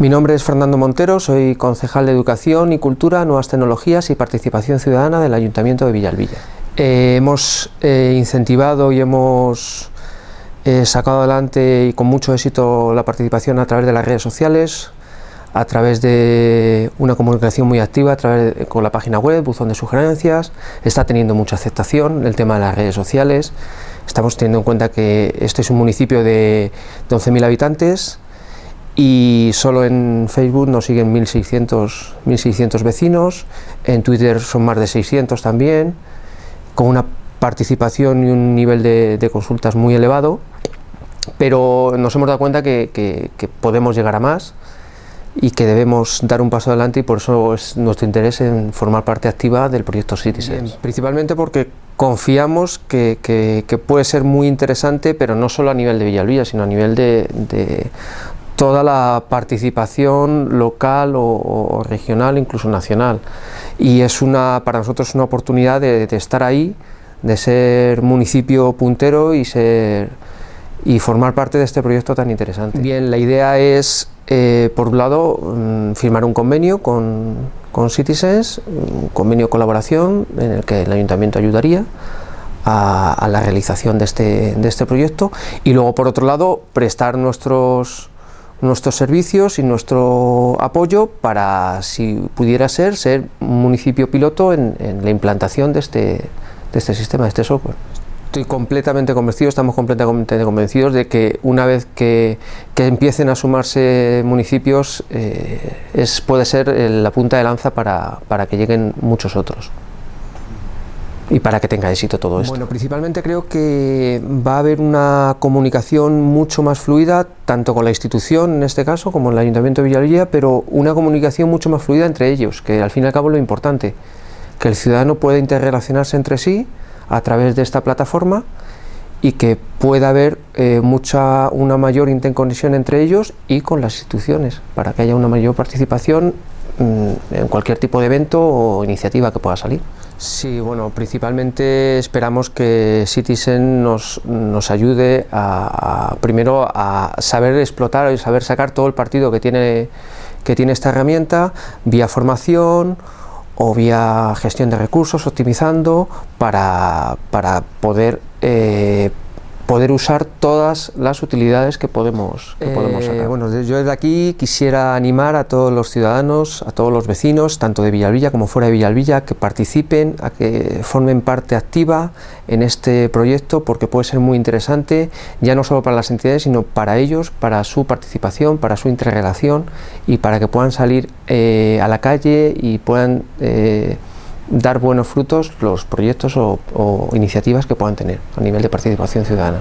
Mi nombre es Fernando Montero, soy concejal de Educación y Cultura, Nuevas Tecnologías y Participación Ciudadana del Ayuntamiento de Villalvilla. Eh, hemos eh, incentivado y hemos eh, sacado adelante y con mucho éxito la participación a través de las redes sociales, a través de una comunicación muy activa, a través con la página web, buzón de sugerencias, está teniendo mucha aceptación el tema de las redes sociales, estamos teniendo en cuenta que este es un municipio de 11.000 habitantes, y solo en Facebook nos siguen 1600, 1600 vecinos, en Twitter son más de 600 también, con una participación y un nivel de, consultas muy elevado, pero nos hemos dado cuenta que, podemos llegar a más y que debemos dar un paso adelante y por eso es nuestro interés en formar parte activa del proyecto Citizen. Principalmente porque confiamos que, puede ser muy interesante, pero no solo a nivel de Villalvilla, sino a nivel de, toda la participación local o, regional, incluso nacional. Y es una, para nosotros una oportunidad de, estar ahí, de ser municipio puntero y, ser, y formar parte de este proyecto tan interesante. Bien, la idea es, eh, por un lado, mm, firmar un convenio con, con Citizens, un convenio de colaboración en el que el Ayuntamiento ayudaría, a, a, la realización de este, de este proyecto y luego por otro lado prestar nuestros nuestros servicios y nuestro apoyo para, si pudiera ser, ser un municipio piloto en, la implantación de este, de este sistema, de este software. Estoy completamente convencido, estamos completamente convencidos de que una vez que, que empiecen a sumarse municipios eh, es, puede ser la punta de lanza para, para que lleguen muchos otros y para que tenga éxito todo esto? Bueno, principalmente creo que va a haber una comunicación mucho más fluida, tanto con la institución en este caso, como el Ayuntamiento de Villalvilla, pero una comunicación mucho más fluida entre ellos, que al fin y al cabo es lo importante, que el ciudadano pueda interrelacionarse entre sí a través de esta plataforma y que pueda haber eh, mucha, una mayor interconexión entre ellos y con las instituciones, para que haya una mayor participación en cualquier tipo de evento o iniciativa que pueda salir. Sí, bueno, principalmente esperamos que Citizen nos, nos ayude a, primero a saber explotar y saber sacar todo el partido que tiene, que tiene esta herramienta vía formación o vía gestión de recursos, optimizando para, para poder eh, poder usar todas las utilidades que podemos, que podemos eh, sacar. Bueno, yo desde aquí quisiera animar a todos los ciudadanos, a todos los vecinos, tanto de Villalvilla como fuera de Villalvilla, que participen, a que formen parte activa en este proyecto porque puede ser muy interesante, ya no solo para las entidades, sino para ellos, para su participación, para su interrelación y para que puedan salir eh, a la calle y puedan eh, dar buenos frutos los proyectos o, iniciativas que puedan tener a nivel de participación ciudadana.